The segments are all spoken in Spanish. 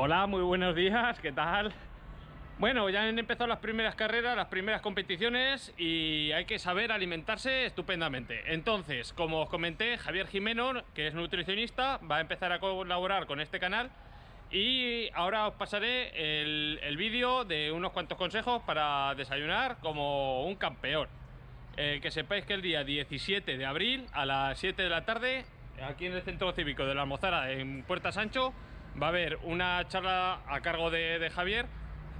Hola, muy buenos días, ¿qué tal? Bueno, ya han empezado las primeras carreras, las primeras competiciones y hay que saber alimentarse estupendamente. Entonces, como os comenté, Javier Jimeno, que es nutricionista, va a empezar a colaborar con este canal y ahora os pasaré el, vídeo de unos cuantos consejos para desayunar como un campeón. Eh, que sepáis que el día 17 de abril a las 7 de la tarde, aquí en el Centro Cívico de la Almozara, en Puerta Sancho, va a haber una charla a cargo de, Javier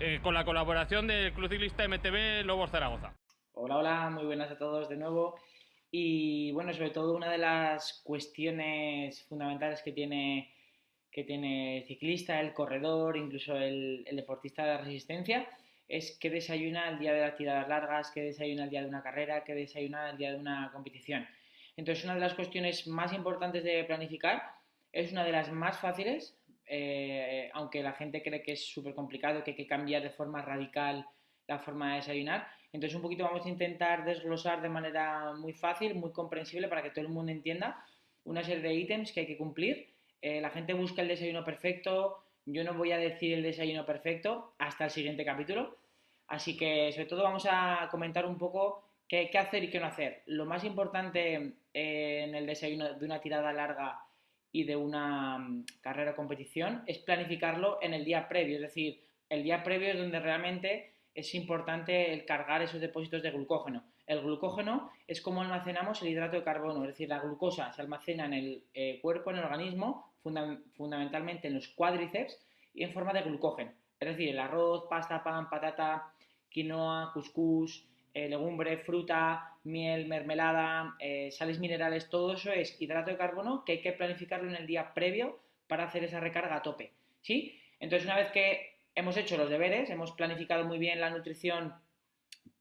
eh, con la colaboración del Club Ciclista MTB Lobos Zaragoza. Hola, hola, muy buenas a todos de nuevo. Y bueno, sobre todo una de las cuestiones fundamentales que tiene, que tiene el ciclista, el corredor, incluso el, deportista de resistencia, es qué desayuna el día de las tiradas largas, qué desayuna el día de una carrera, qué desayuna el día de una competición. Entonces, una de las cuestiones más importantes de planificar es una de las más fáciles, eh, aunque la gente cree que es súper complicado, que hay que cambiar de forma radical la forma de desayunar. Entonces un poquito vamos a intentar desglosar de manera muy fácil, muy comprensible para que todo el mundo entienda una serie de ítems que hay que cumplir. Eh, la gente busca el desayuno perfecto, yo no voy a decir el desayuno perfecto hasta el siguiente capítulo. Así que sobre todo vamos a comentar un poco qué, qué hacer y qué no hacer. Lo más importante eh, en el desayuno de una tirada larga y de una mm, carrera o competición es planificarlo en el día previo, es decir, el día previo es donde realmente es importante el cargar esos depósitos de glucógeno. El glucógeno es como almacenamos el hidrato de carbono, es decir, la glucosa se almacena en el eh, cuerpo, en el organismo, fundamentalmente en los cuádriceps y en forma de glucógeno. Es decir, el arroz, pasta, pan, patata, quinoa, cuscús, eh, legumbre, fruta, miel, mermelada, eh, sales minerales, todo eso es hidrato de carbono que hay que planificarlo en el día previo para hacer esa recarga a tope. ¿sí? Entonces, una vez que hemos hecho los deberes, hemos planificado muy bien la nutrición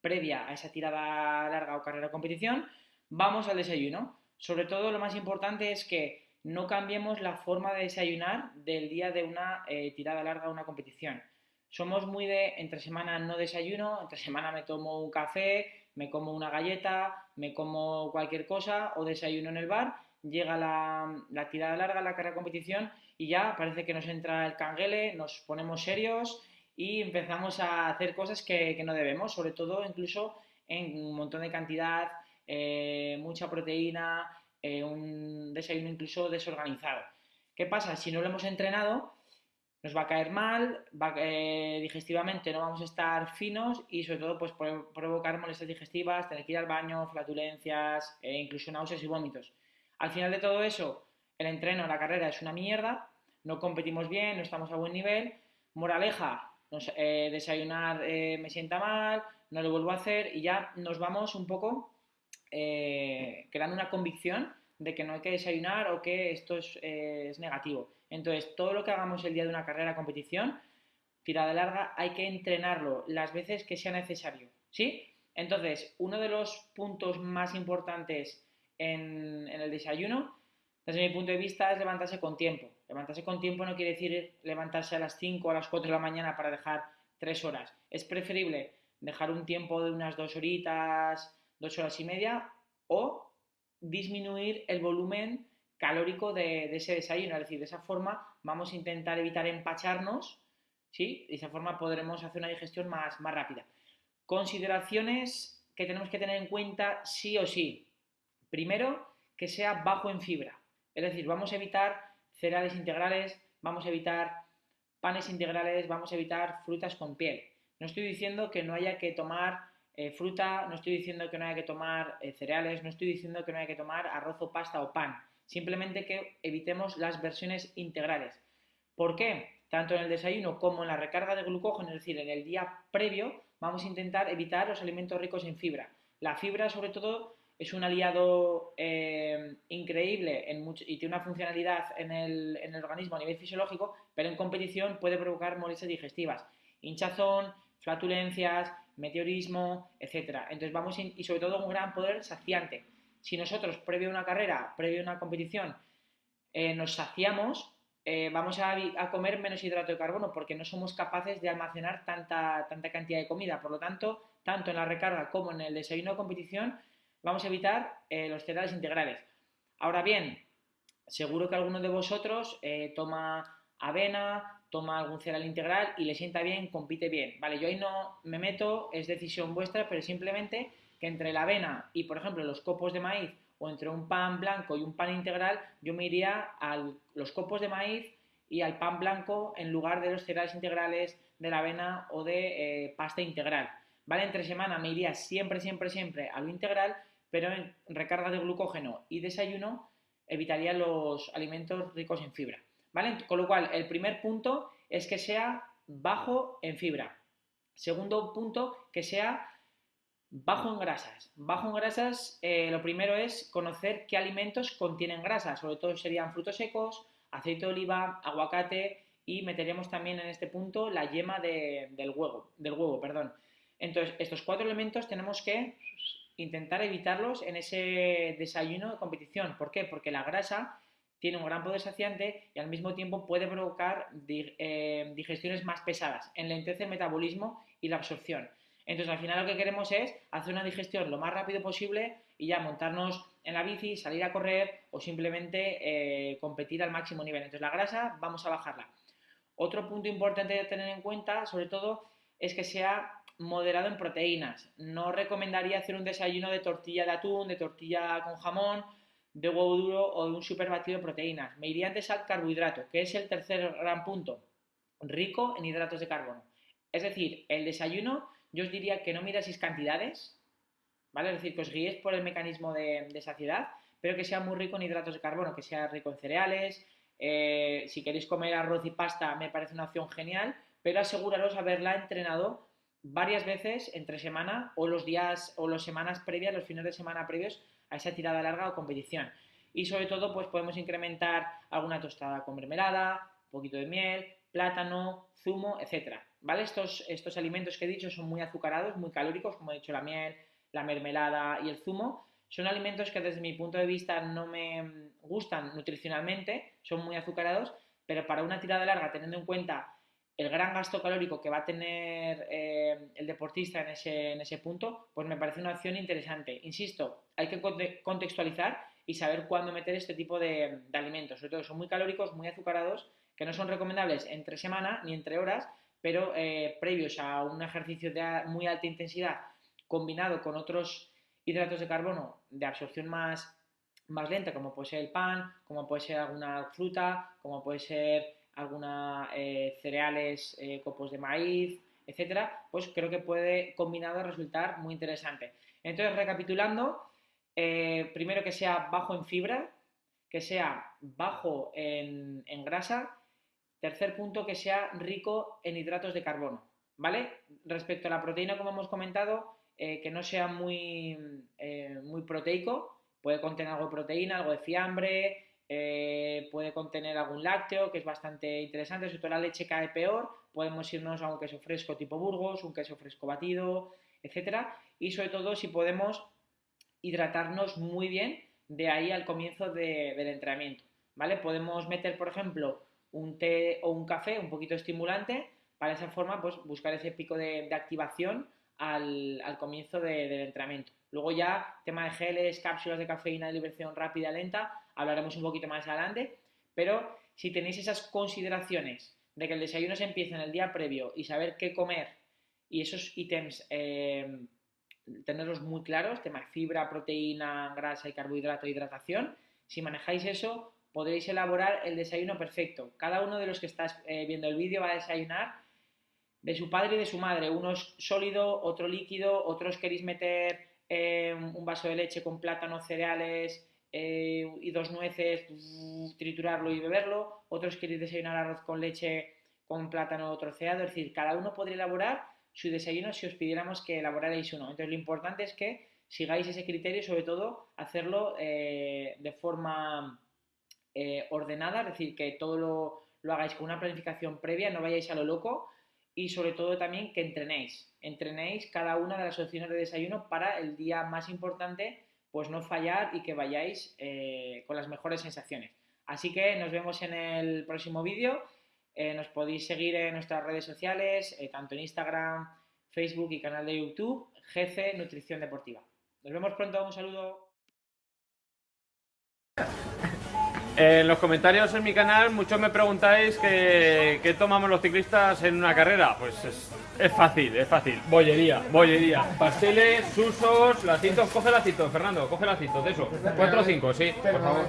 previa a esa tirada larga o carrera o competición, vamos al desayuno. Sobre todo lo más importante es que no cambiemos la forma de desayunar del día de una eh, tirada larga o una competición. Somos muy de entre semana no desayuno, entre semana me tomo un café, me como una galleta, me como cualquier cosa o desayuno en el bar, llega la, tirada larga, la carrera de competición y ya parece que nos entra el canguele, nos ponemos serios y empezamos a hacer cosas que, no debemos, sobre todo incluso en un montón de cantidad, eh, mucha proteína, eh, un desayuno incluso desorganizado. ¿Qué pasa? Si no lo hemos entrenado, nos va a caer mal, eh, digestivamente no vamos a estar finos y sobre todo pues provocar molestias digestivas, tener que ir al baño, flatulencias, e incluso náuseas y vómitos. Al final de todo eso, el entreno, la carrera es una mierda, no competimos bien, no estamos a buen nivel. Moraleja, eh, desayunar eh, me sienta mal, no lo vuelvo a hacer y ya nos vamos un poco creando una convicción de que no hay que desayunar o que esto es negativo. Entonces, todo lo que hagamos el día de una carrera competición, tirada larga, hay que entrenarlo las veces que sea necesario, ¿sí? Entonces, uno de los puntos más importantes en, el desayuno, desde mi punto de vista, es levantarse con tiempo. Levantarse con tiempo no quiere decir levantarse a las 5 o a las 4 de la mañana para dejar 3 horas. Es preferible dejar un tiempo de unas 2 horitas, 2 horas y media o disminuir el volumen calórico de, ese desayuno. Es decir, de esa forma vamos a intentar evitar empacharnos, ¿sí? De esa forma podremos hacer una digestión más, más rápida. Consideraciones que tenemos que tener en cuenta sí o sí. Primero, que sea bajo en fibra. Es decir, vamos a evitar cereales integrales, vamos a evitar panes integrales, vamos a evitar frutas con piel. No estoy diciendo que no haya que tomar eh, fruta, no estoy diciendo que no haya que tomar eh, cereales, no estoy diciendo que no haya que tomar arroz o pasta o pan. Simplemente que evitemos las versiones integrales. ¿Por qué? Tanto en el desayuno como en la recarga de glucógeno, es decir, en el día previo, vamos a intentar evitar los alimentos ricos en fibra. La fibra, sobre todo, es un aliado eh, increíble y tiene una funcionalidad en el, organismo a nivel fisiológico, pero en competición puede provocar molestias digestivas, hinchazón, flatulencias, meteorismo, etc. Entonces vamos y sobre todo un gran poder saciante si nosotros, previo a una carrera, previo a una competición, eh, nos saciamos, eh, vamos a, comer menos hidrato de carbono porque no somos capaces de almacenar tanta, tanta cantidad de comida. Por lo tanto, tanto en la recarga como en el desayuno de competición, vamos a evitar eh, los cereales integrales. Ahora bien, seguro que alguno de vosotros toma avena, toma algún cereal integral y le sienta bien, compite bien. Vale, yo ahí no me meto, es decisión vuestra, pero simplemente que entre la avena y, por ejemplo, los copos de maíz o entre un pan blanco y un pan integral, yo me iría a los copos de maíz y al pan blanco en lugar de los cereales integrales, de la avena o de eh, pasta integral. ¿Vale? Entre semana me iría siempre, siempre, siempre a lo integral, pero en recarga de glucógeno y desayuno evitaría los alimentos ricos en fibra. ¿Vale? Con lo cual, el primer punto es que sea bajo en fibra. Segundo punto, que sea bajo en grasas. Bajo en grasas, eh, lo primero es conocer qué alimentos contienen grasas. Sobre todo serían frutos secos, aceite de oliva, aguacate y meteríamos también en este punto la yema del huevo. Del huevo perdón. Entonces, estos cuatro elementos tenemos que intentar evitarlos en ese desayuno de competición. ¿Por qué? Porque la grasa tiene un gran poder saciante y al mismo tiempo puede provocar eh, digestiones más pesadas, enlentece el metabolismo y la absorción. Entonces al final lo que queremos es hacer una digestión lo más rápido posible y ya montarnos en la bici, salir a correr o simplemente eh, competir al máximo nivel. Entonces la grasa vamos a bajarla. Otro punto importante de tener en cuenta, sobre todo, es que sea moderado en proteínas. No recomendaría hacer un desayuno de tortilla de atún, de tortilla con jamón, de huevo duro o de un super batido de proteínas. Me iría antes al carbohidrato, que es el tercer gran punto, rico en hidratos de carbono. Es decir, el desayuno yo os diría que no miraseis cantidades, ¿vale? Es decir, que os guíes por el mecanismo de, saciedad, pero que sea muy rico en hidratos de carbono, que sea rico en cereales. Eh, si queréis comer arroz y pasta, me parece una opción genial, pero aseguraros haberla entrenado varias veces entre semana o los días o las semanas previas, los fines de semana previos a esa tirada larga o competición. Y sobre todo, pues podemos incrementar alguna tostada con mermelada, un poquito de miel, plátano, zumo, etcétera. ¿Vale? Estos, estos alimentos que he dicho son muy azucarados, muy calóricos, como he dicho, la miel, la mermelada y el zumo. Son alimentos que desde mi punto de vista no me gustan nutricionalmente, son muy azucarados, pero para una tirada larga, teniendo en cuenta el gran gasto calórico que va a tener eh, el deportista en ese, en ese punto, pues me parece una opción interesante. Insisto, hay que contextualizar y saber cuándo meter este tipo de, de alimentos. Sobre todo son muy calóricos, muy azucarados, que no son recomendables entre semana ni entre horas, pero eh, previos a un ejercicio de muy alta intensidad combinado con otros hidratos de carbono de absorción más, más lenta, como puede ser el pan, como puede ser alguna fruta, como puede ser alguna eh, cereales, eh, copos de maíz, etcétera, pues creo que puede combinado resultar muy interesante. Entonces, recapitulando, primero que sea bajo en fibra, que sea bajo en grasa Tercer punto, que sea rico en hidratos de carbono, ¿vale? Respecto a la proteína, como hemos comentado, eh, que no sea muy, eh, muy proteico, puede contener algo de proteína, algo de fiambre, eh, puede contener algún lácteo, que es bastante interesante, sobre todo la leche cae peor, podemos irnos a un queso fresco tipo Burgos, un queso fresco batido, etcétera, y sobre todo si podemos hidratarnos muy bien de ahí al comienzo del entrenamiento, ¿vale? Podemos meter, por ejemplo, un té o un café un poquito estimulante, para esa forma pues buscar ese pico de, activación al, comienzo del entrenamiento. Luego ya, tema de geles, cápsulas de cafeína de liberación rápida, lenta, hablaremos un poquito más adelante, pero si tenéis esas consideraciones de que el desayuno se empieza en el día previo y saber qué comer y esos ítems eh, tenerlos muy claros, tema de fibra, proteína, grasa y carbohidrato, hidratación, si manejáis eso, podréis elaborar el desayuno perfecto. Cada uno de los que estás eh, viendo el vídeo va a desayunar de su padre y de su madre. Uno es sólido, otro líquido, otros queréis meter eh, un vaso de leche con plátano, cereales eh, y dos nueces, triturarlo y beberlo. Otros queréis desayunar arroz con leche con plátano troceado. Es decir, cada uno podría elaborar su desayuno si os pidiéramos que elaborarais uno. Entonces lo importante es que sigáis ese criterio y sobre todo hacerlo de forma eh, ordenada, es decir, que todo lo, lo, hagáis con una planificación previa, no vayáis a lo loco y sobre todo también que entrenéis, entrenéis cada una de las opciones de desayuno para el día más importante, pues no fallar y que vayáis eh, con las mejores sensaciones. Así que nos vemos en el próximo vídeo, eh, nos podéis seguir en nuestras redes sociales, tanto en Instagram, Facebook y canal de YouTube, GC Nutrición Deportiva. Nos vemos pronto, un saludo. En los comentarios en mi canal muchos me preguntáis que- qué tomamos los ciclistas en una carrera. Pues es, es fácil, es fácil. Bollería, bollería. Pasteles, susos, lacitos. Coge lacitos, Fernando, coge lacitos de eso. Cuatro o cinco, sí, por favor.